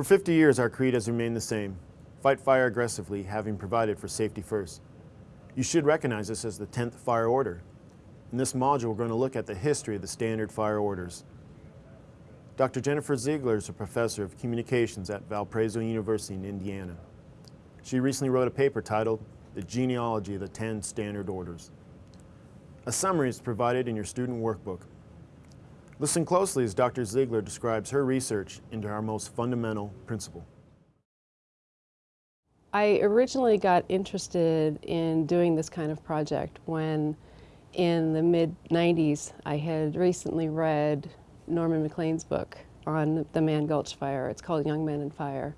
For 50 years, our creed has remained the same. Fight fire aggressively, having provided for safety first. You should recognize this as the 10th fire order. In this module, we're going to look at the history of the standard fire orders. Dr. Jennifer Ziegler is a professor of communications at Valparaiso University in Indiana. She recently wrote a paper titled The Genealogy of the 10 Standard Orders. A summary is provided in your student workbook. Listen closely as Dr. Ziegler describes her research into our most fundamental principle. I originally got interested in doing this kind of project when in the mid 90s I had recently read Norman Maclean's book on the Mann Gulch fire. It's called Young Men and Fire.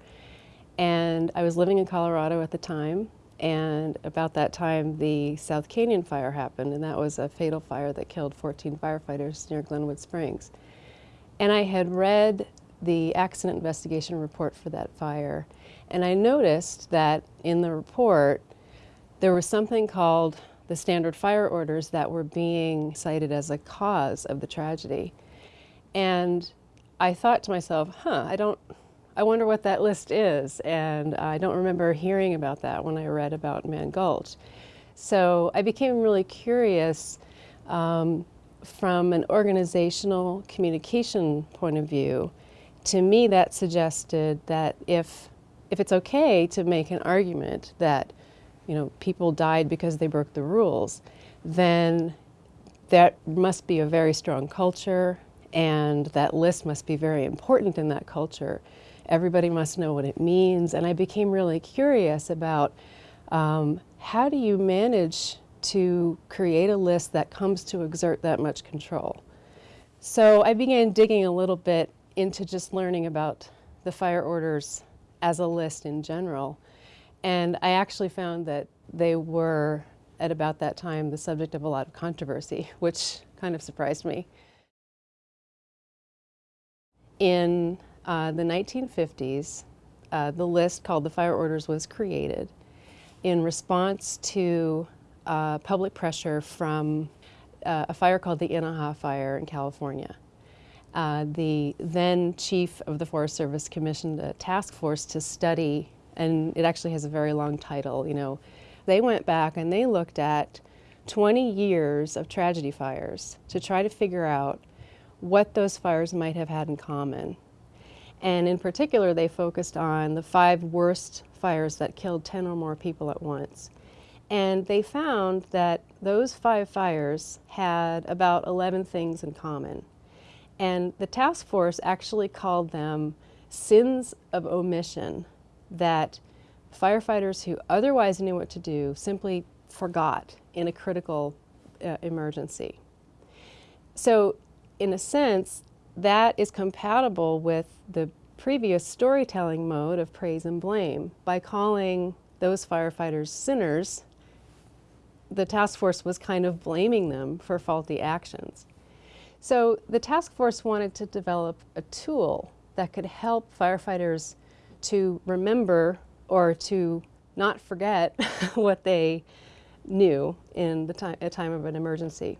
And I was living in Colorado at the time and about that time the South Canyon fire happened and that was a fatal fire that killed 14 firefighters near Glenwood Springs. And I had read the accident investigation report for that fire and I noticed that in the report there was something called the standard fire orders that were being cited as a cause of the tragedy. And I thought to myself, huh, I don't, I wonder what that list is. And I don't remember hearing about that when I read about Mann Gulch. So I became really curious um, from an organizational communication point of view. To me, that suggested that if, if it's okay to make an argument that you know, people died because they broke the rules, then that must be a very strong culture and that list must be very important in that culture. Everybody must know what it means. And I became really curious about um, how do you manage to create a list that comes to exert that much control. So I began digging a little bit into just learning about the fire orders as a list in general. And I actually found that they were, at about that time, the subject of a lot of controversy, which kind of surprised me. In uh, the 1950s, uh, the list called the Fire Orders was created in response to uh, public pressure from uh, a fire called the Inaja Fire in California. Uh, the then chief of the Forest Service commissioned a task force to study, and it actually has a very long title, you know, they went back and they looked at 20 years of tragedy fires to try to figure out what those fires might have had in common. And in particular, they focused on the five worst fires that killed 10 or more people at once. And they found that those five fires had about 11 things in common. And the task force actually called them sins of omission that firefighters who otherwise knew what to do simply forgot in a critical uh, emergency. So in a sense, that is compatible with the previous storytelling mode of praise and blame. By calling those firefighters sinners, the task force was kind of blaming them for faulty actions. So the task force wanted to develop a tool that could help firefighters to remember or to not forget what they knew in the time, a time of an emergency.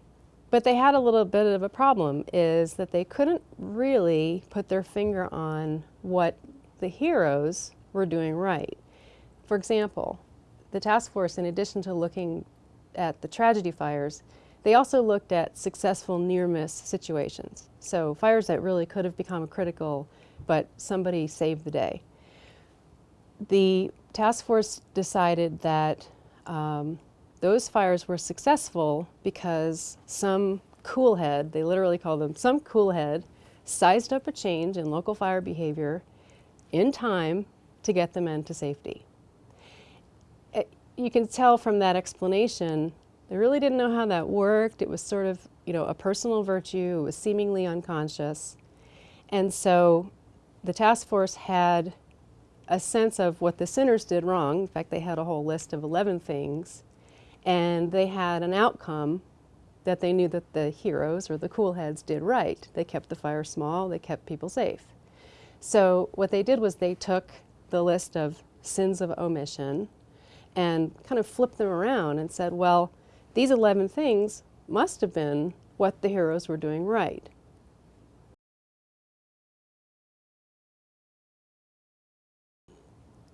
But they had a little bit of a problem is that they couldn't really put their finger on what the heroes were doing right. For example, the task force, in addition to looking at the tragedy fires, they also looked at successful near-miss situations. So fires that really could have become a critical, but somebody saved the day. The task force decided that um, those fires were successful because some cool head, they literally call them some cool head, sized up a change in local fire behavior in time to get the men to safety. It, eh, you can tell from that explanation, they really didn't know how that worked. It was sort of, you know, a personal virtue. It was seemingly unconscious. And so the task force had a sense of what the sinners did wrong. In fact, they had a whole list of 11 things and they had an outcome that they knew that the heroes or the cool heads did right. They kept the fire small, they kept people safe. So what they did was they took the list of sins of omission and kind of flipped them around and said, well, these 11 things must have been what the heroes were doing right.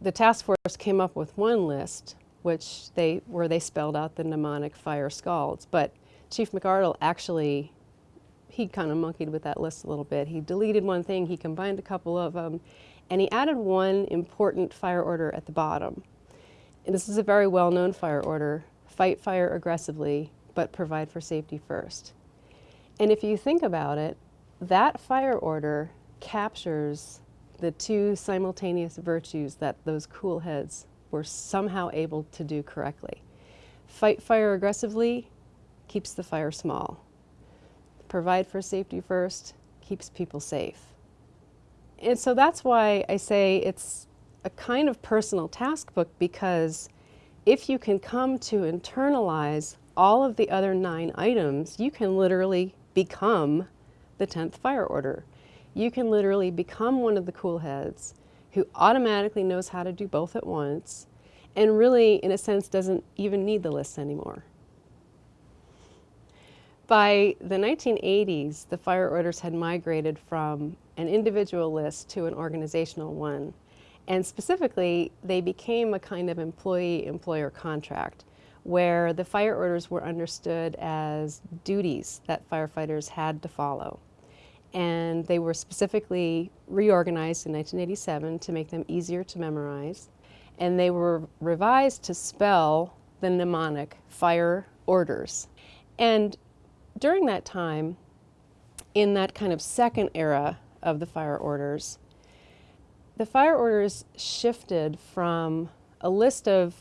the task force came up with one list, which they where they spelled out the mnemonic fire scalds. But Chief McArdle actually he kind of monkeyed with that list a little bit. He deleted one thing, he combined a couple of them, and he added one important fire order at the bottom. And this is a very well-known fire order: fight fire aggressively, but provide for safety first. And if you think about it, that fire order captures the two simultaneous virtues that those cool heads were somehow able to do correctly. Fight fire aggressively keeps the fire small. Provide for safety first keeps people safe. And so that's why I say it's a kind of personal task book because if you can come to internalize all of the other nine items, you can literally become the 10th fire order. You can literally become one of the cool heads who automatically knows how to do both at once and really, in a sense, doesn't even need the lists anymore. By the 1980s, the fire orders had migrated from an individual list to an organizational one. And specifically, they became a kind of employee-employer contract where the fire orders were understood as duties that firefighters had to follow. And they were specifically reorganized in 1987 to make them easier to memorize. And they were revised to spell the mnemonic fire orders. And during that time, in that kind of second era of the fire orders, the fire orders shifted from a list of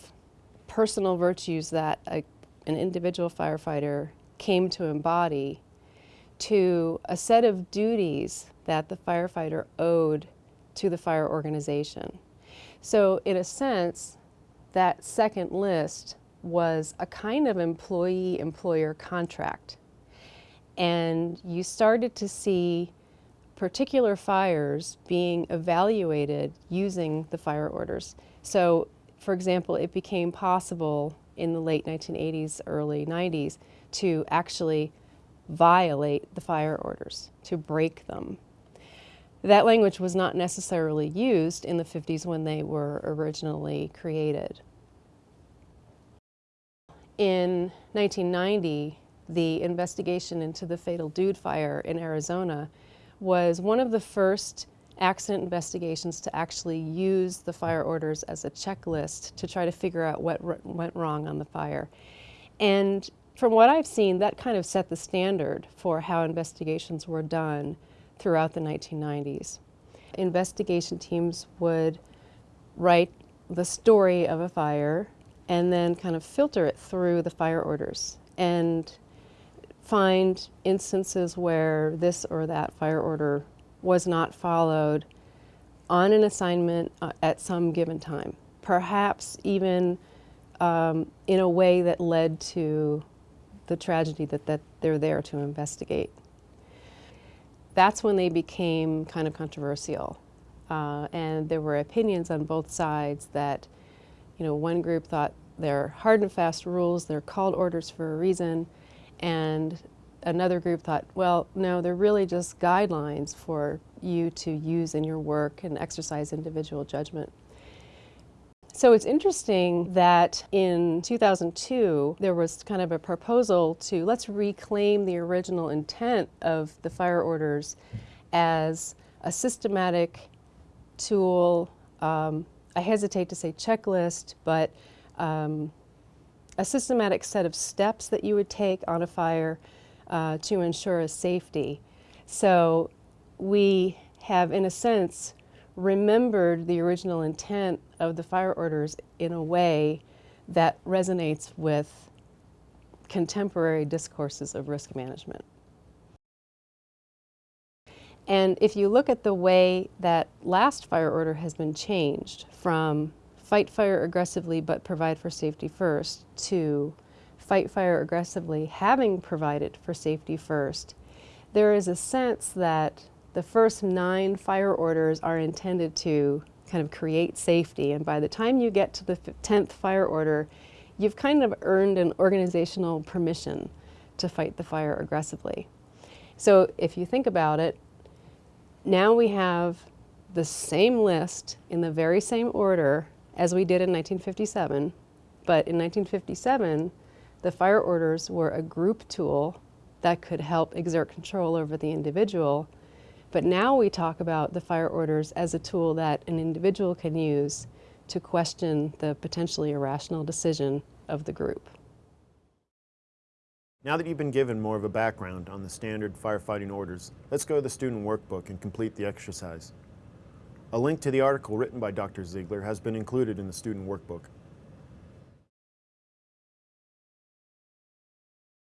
personal virtues that a, an individual firefighter came to embody to a set of duties that the firefighter owed to the fire organization. So in a sense, that second list was a kind of employee-employer contract. And you started to see particular fires being evaluated using the fire orders. So for example, it became possible in the late 1980s, early 90s to actually violate the fire orders, to break them. That language was not necessarily used in the 50s when they were originally created. In 1990, the investigation into the fatal Dude Fire in Arizona was one of the first accident investigations to actually use the fire orders as a checklist to try to figure out what went wrong on the fire. And from what I've seen, that kind of set the standard for how investigations were done throughout the 1990s. Investigation teams would write the story of a fire and then kind of filter it through the fire orders and find instances where this or that fire order was not followed on an assignment uh, at some given time, perhaps even um, in a way that led to the tragedy that, that they're there to investigate. That's when they became kind of controversial. Uh, and there were opinions on both sides that, you know, one group thought they're hard and fast rules, they're called orders for a reason, and another group thought, well, no, they're really just guidelines for you to use in your work and exercise individual judgment. So it's interesting that in 2002, there was kind of a proposal to let's reclaim the original intent of the fire orders as a systematic tool, um, I hesitate to say checklist, but um, a systematic set of steps that you would take on a fire uh, to ensure a safety. So we have, in a sense, remembered the original intent of the fire orders in a way that resonates with contemporary discourses of risk management. And if you look at the way that last fire order has been changed from fight fire aggressively but provide for safety first to fight fire aggressively, having provided for safety first, there is a sense that the first nine fire orders are intended to kind of create safety. And by the time you get to the 10th fire order, you've kind of earned an organizational permission to fight the fire aggressively. So if you think about it, now we have the same list in the very same order as we did in 1957, but in 1957, the fire orders were a group tool that could help exert control over the individual. But now we talk about the fire orders as a tool that an individual can use to question the potentially irrational decision of the group. Now that you've been given more of a background on the standard firefighting orders, let's go to the student workbook and complete the exercise. A link to the article written by Dr. Ziegler has been included in the student workbook.